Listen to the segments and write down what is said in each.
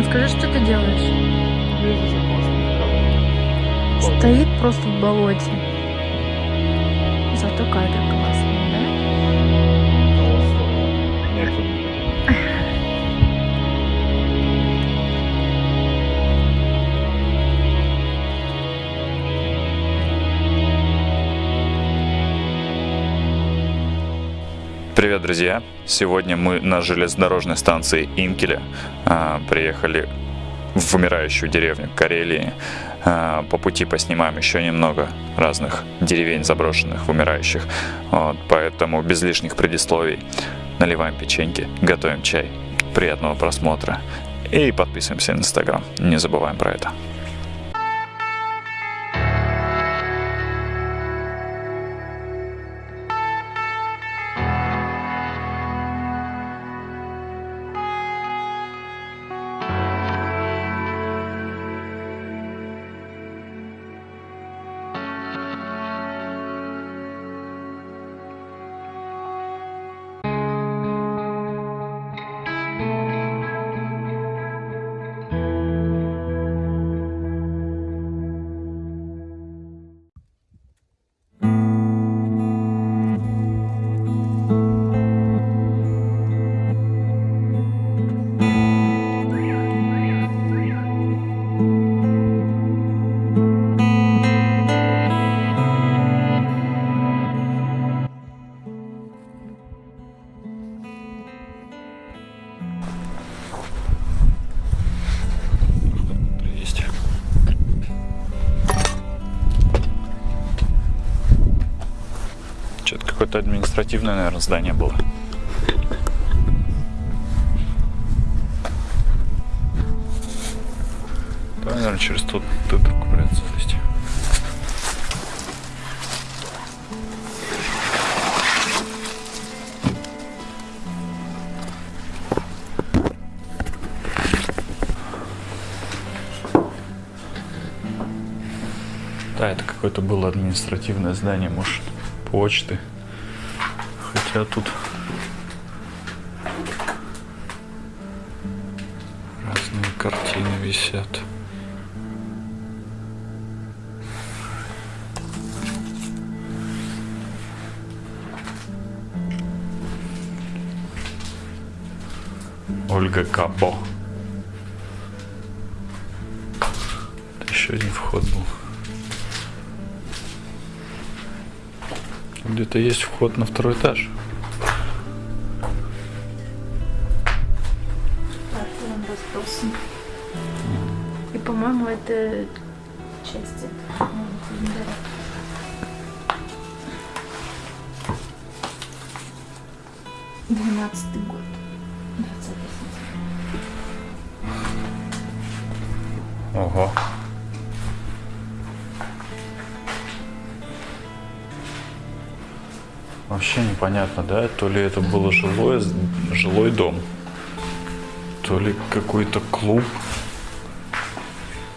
Руслан, скажи, что ты делаешь? Стоит просто в болоте. Зато кадр классный, Привет, друзья! Сегодня мы на железнодорожной станции Инкеля а, приехали в умирающую деревню Карелии. А, по пути поснимаем еще немного разных деревень заброшенных, умирающих. Вот, поэтому без лишних предисловий наливаем печеньки, готовим чай. Приятного просмотра и подписываемся на Инстаграм. Не забываем про это. Административное, наверное, здание было. Давай, наверное, через тот ту дырку придется залезть. Да, это какое-то было административное здание, может, почты. Хотя тут разные картины висят. Ольга Капо. Еще один вход был. Где-то есть вход на второй этаж. 20 год. 20. Ого. Вообще непонятно, да? То ли это было жилой жилой дом, то ли какой-то клуб.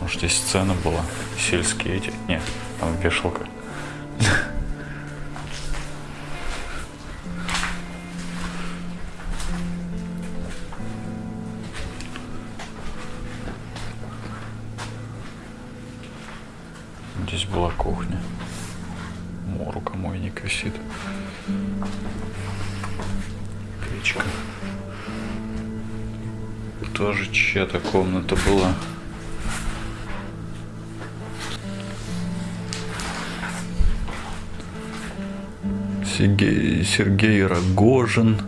Может, здесь сцена была, сельские эти. Нет, там вешалка. Сергей, Сергей Рогожин,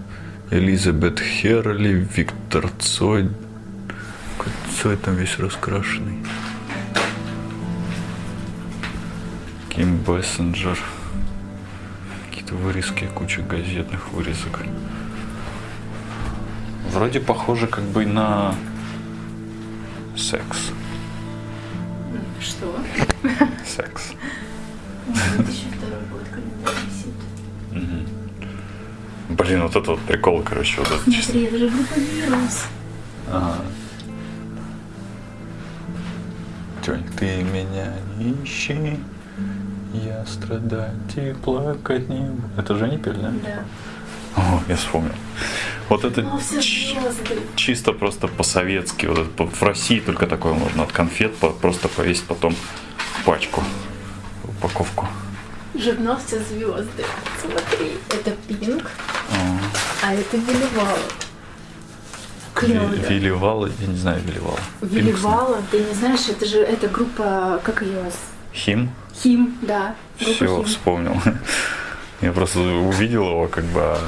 Элизабет Херли, Виктор Цой. Цой там весь раскрашенный. Ким Бессенджер. Какие-то вырезки, куча газетных вырезок. Вроде похоже как бы на секс. Что? Секс. Вот еще второй год календарь висит. Блин, вот это вот прикол, короче, вот это. Смотри, это же группа вирус. Ага. Тёнь, ты меня не ищи, я страдать и плакать не буду. Это же не пели, да? Да. О, я вспомнил. Вот это Ну, звезды. чисто просто по-советски. Вот это в России только такое можно от конфет по- просто повесить потом в пачку, в упаковку. Все звезды. Смотри, это пинк, а это Виливала. Клево. Виливала, я не знаю, Виливала. Виливала, ты не знаешь, это же эта группа, как ее? Хим? Хим, да. Все, Хим. вспомнил. Я просто увидел его, как бы, а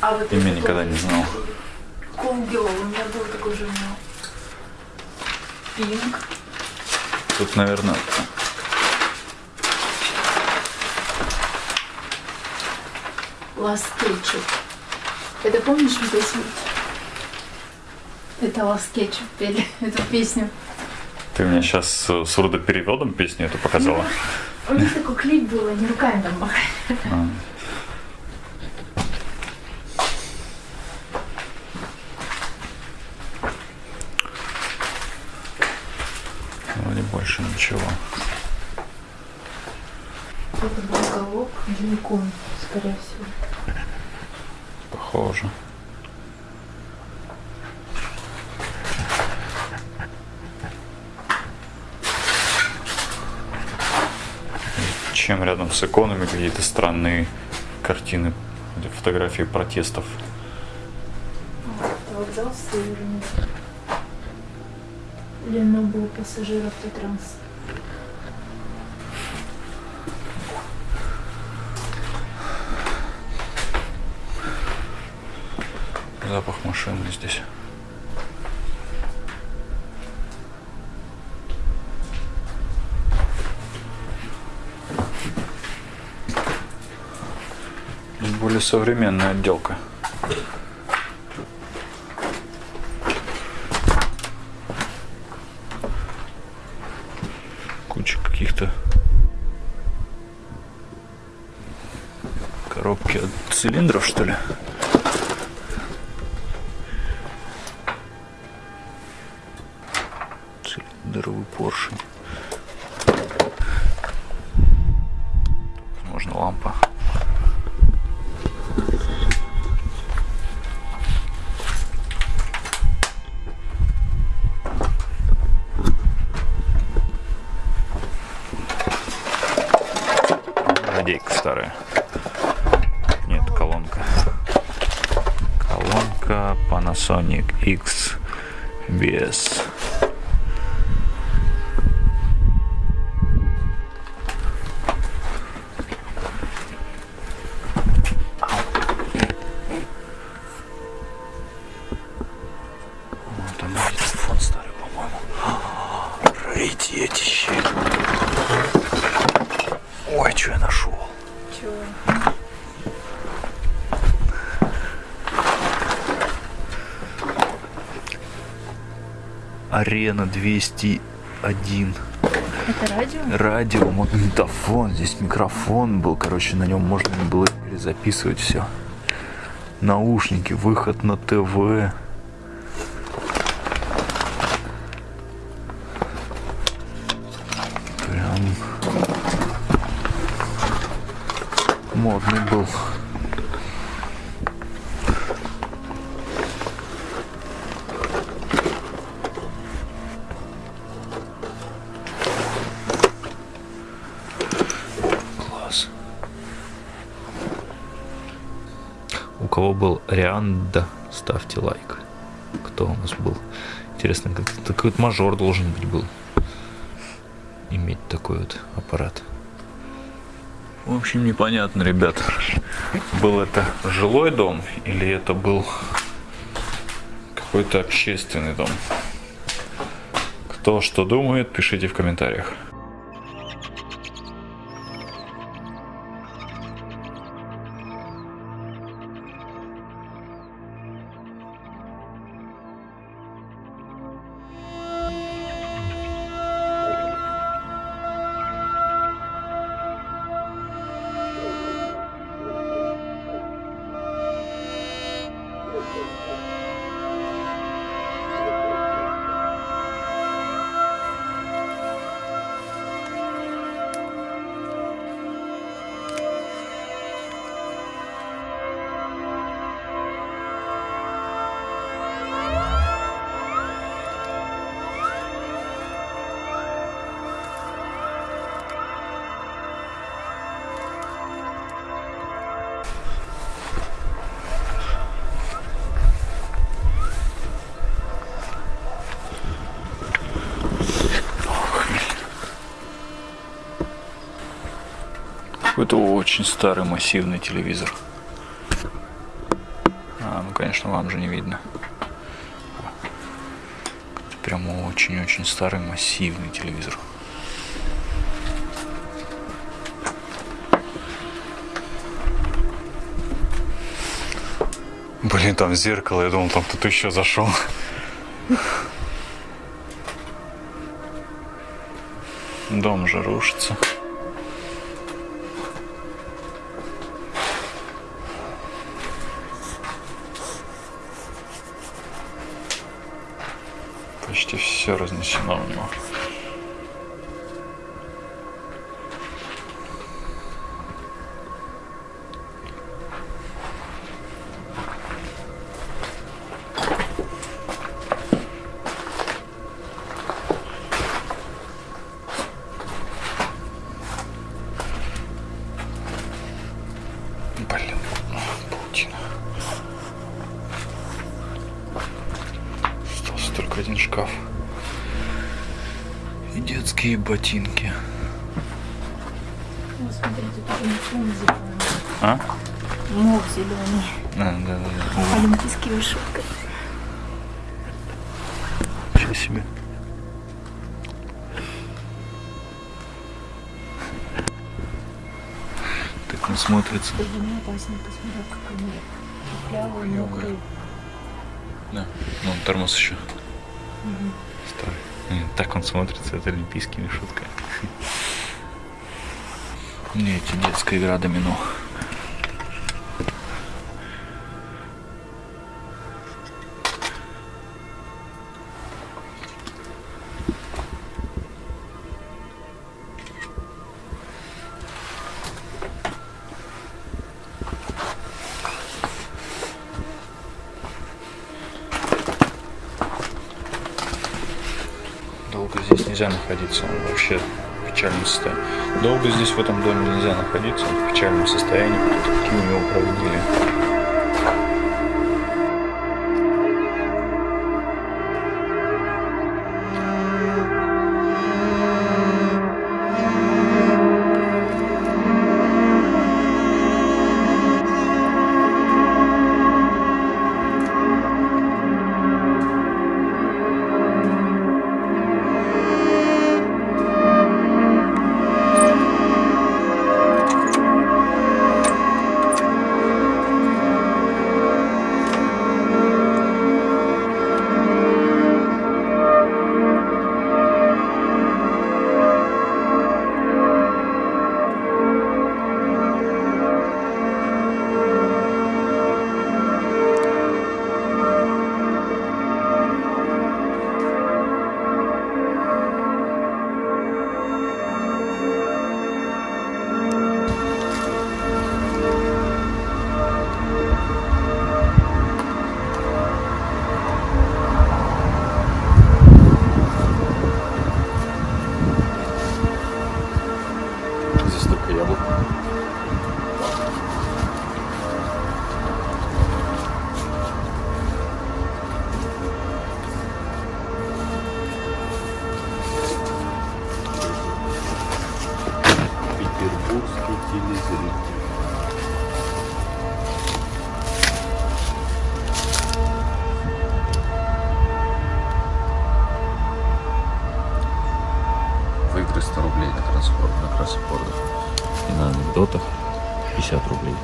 А вот имя никогда не знал. Колгел, у меня был такой журнал. Пинк. Тут, наверное, Ketchup. Это помнишь песню? Это Last Ketchup пели эту песню. ты мне сейчас с сурдопереводом песню эту показала. У них такой клип был, они руками там махали. А. Вроде больше ничего. Это был уголок Геликон, скорее всего. Похоже. Рядом с иконами какие-то странные картины, фотографии протестов. Это вокзал Северный. Ленобло пассажир автотранс. Запах машины здесь. Более современная отделка. Куча каких-то коробки от цилиндров, что ли? Panasonic X BS. Арена 201. Это радио? Радио, магнитофон, здесь микрофон был, короче, на нем можно было перезаписывать все. Наушники, выход на ТВ. Прям модный был. Был Рианда, ставьте лайк. Кто у нас был? Интересно, такой вот мажор должен быть был. Иметь такой вот аппарат. В общем, непонятно, ребят. Был это жилой дом или это был какой-то общественный дом? Кто что думает, пишите в комментариях. Какой-то очень старый массивный телевизор. А, ну конечно, вам же не видно. Это прям очень-очень старый массивный телевизор. Блин, там зеркало, я думал, там кто-то еще зашел. Дом же рушится. Почти все разнесено у него. А, да, да. Ничего себе. Так он смотрится. Опасно, посмотри, как он. Да. Ну, тормоз еще. Старый. М, Так он смотрится, это олимпийскими шутками. Не, эти детская игра домино. Долго здесь нельзя находиться, он вообще в печальном состоянии. Долго здесь в этом доме нельзя находиться, он в печальном состоянии, такие у него проводили. Анекдотах 50 рублей.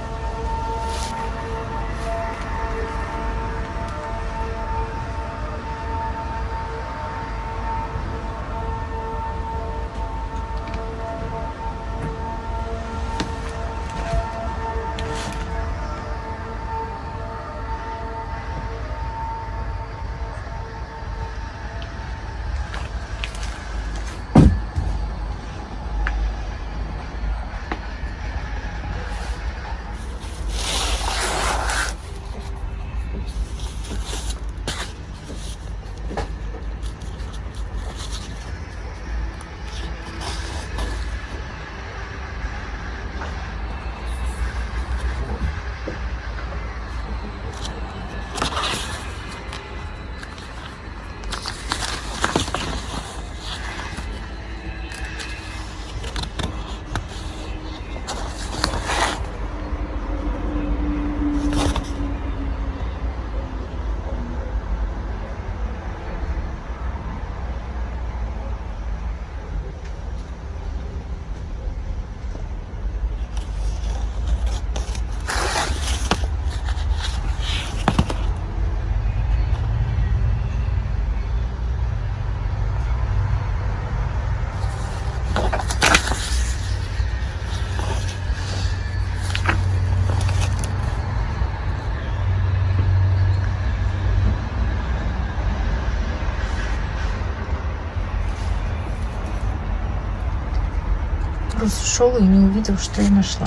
Просто шел и не увидел, что я нашла.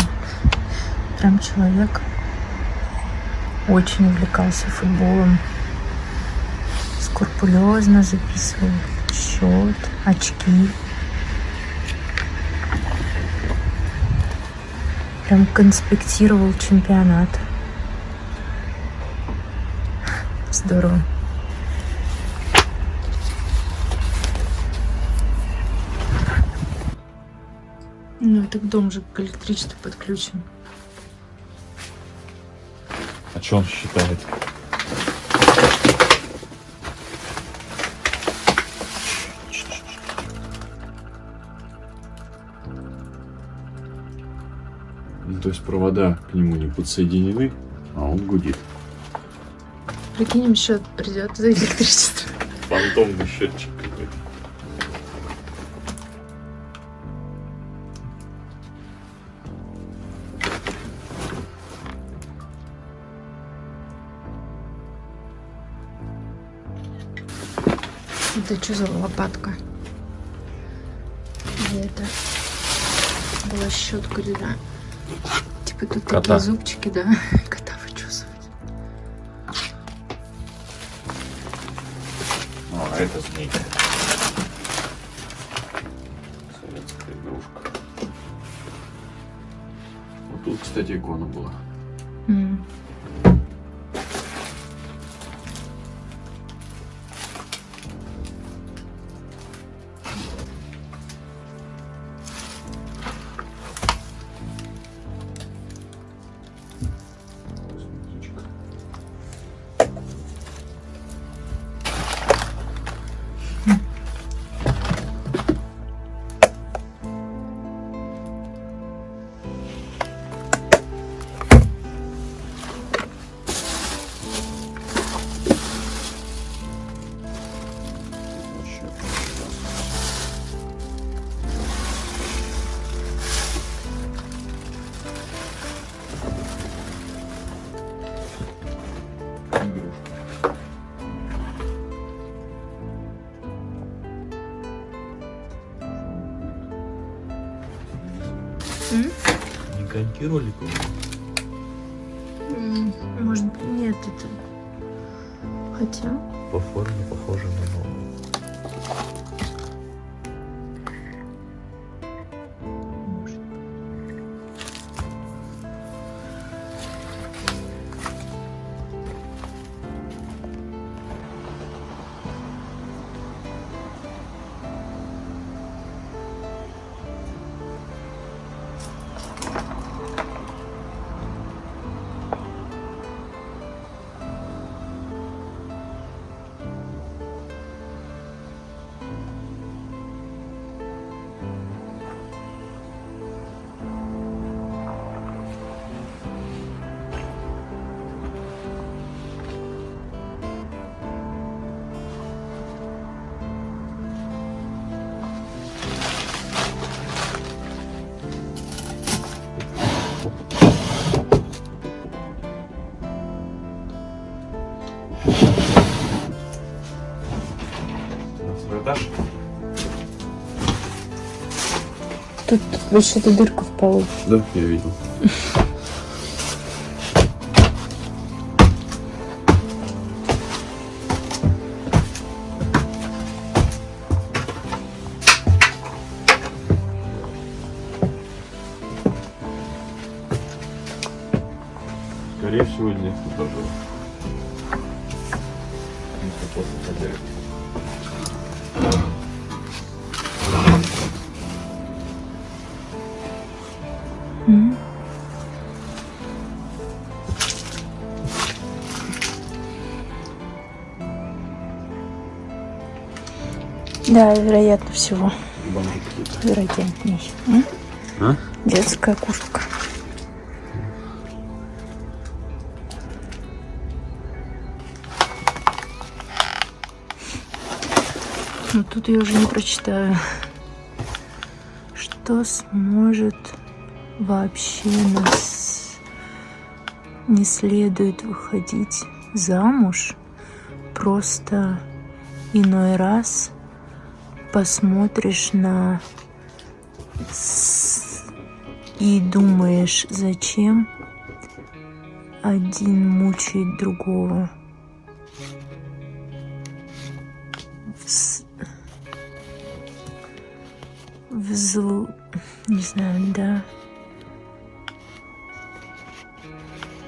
Прям человек очень увлекался футболом. Скрупулезно записывал счет, очки. Прям конспектировал чемпионат. Здорово. Так дом же к электричеству подключен. А что он считает? Ну, то есть провода к нему не подсоединены, а он гудит. Прикинем, счет придет за электричество. Фантомный счетчик Это что за лопатка? Или это была щетка для... Типа тут Кота. такие зубчики, да? Кота вычесывать. А, а это змейка. Советская игрушка. Вот тут, кстати, икона была. М. Не коньки роликов? М, Может быть, нет, это... Хотя... По форме похоже на новую. Тут вообще-то дырка в полу. Да, я видел. Скорее всего, нет тоже. Если после хозяина. Да, вероятно всего. Вероятней. М? А? Детская куртка. Ну, тут я уже не прочитаю. Что сможет вообще нас не следует выходить замуж, просто иной раз посмотришь на и думаешь, зачем один мучает другого. Вз- Взлу... Не знаю, да.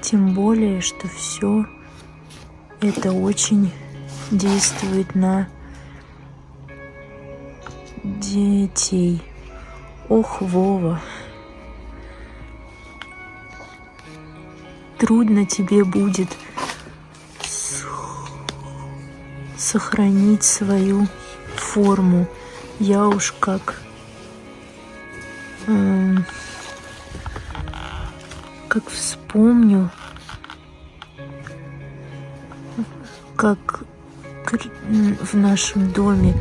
Тем более, что все это очень действует на детей. Ох, Вова. Трудно тебе будет сохранить свою форму. Я уж как м, как вспомню, как в нашем доме,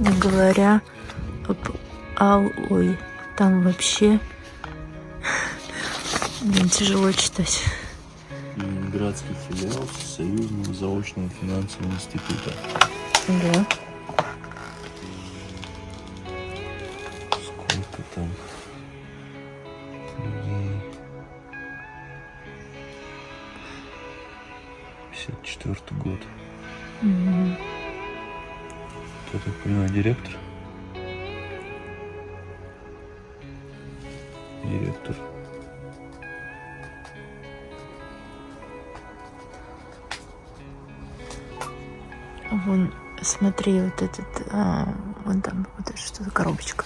не говоря ал, ой, там вообще блин, тяжело читать. Ленинградский филиал Союзного заочного финансового института. Да. Вон, смотри, вот этот, а, вон там, вот это что за коробочка.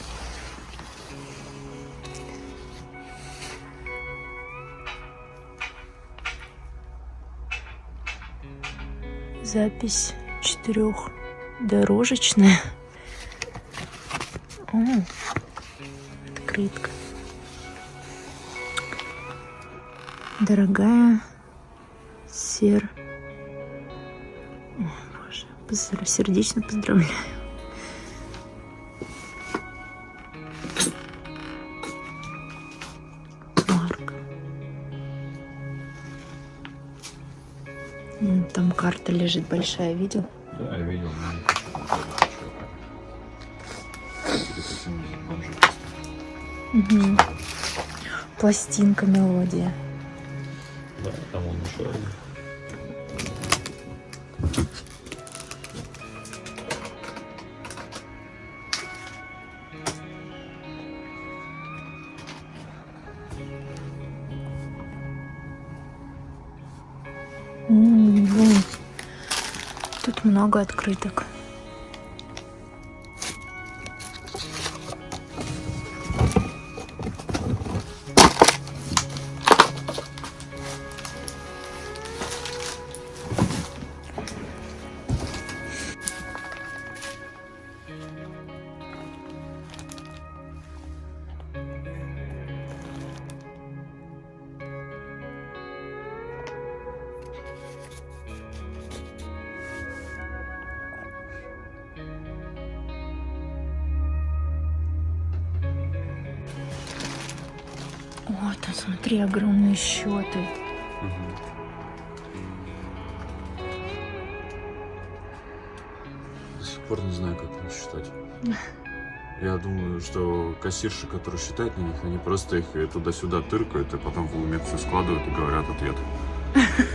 Запись четырехдорожечная. О, открытка. Дорогая сер... Сердечно поздравляю. Марк. Там карта лежит большая, видел? Да, я видел, Мгм. Пластинка, мелодия. Да, там он еще один. Много открыток. О, там смотри, огромные счеты. До сих пор не знаю, как их считать. Я думаю, что кассирши, которые считают на них, они просто их туда-сюда тыркают, а потом в уме все складывают и говорят ответ.